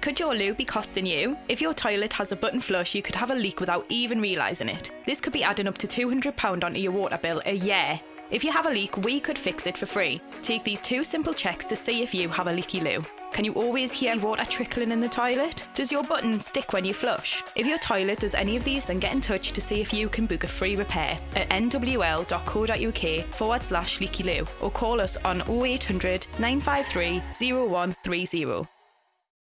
Could your loo be costing you? If your toilet has a button flush, you could have a leak without even realising it. This could be adding up to £200 onto your water bill a year. If you have a leak, we could fix it for free. Take these two simple checks to see if you have a leaky loo. Can you always hear water trickling in the toilet? Does your button stick when you flush? If your toilet does any of these, then get in touch to see if you can book a free repair at nwl.co.uk forward slash leaky loo or call us on 0800 953 0130.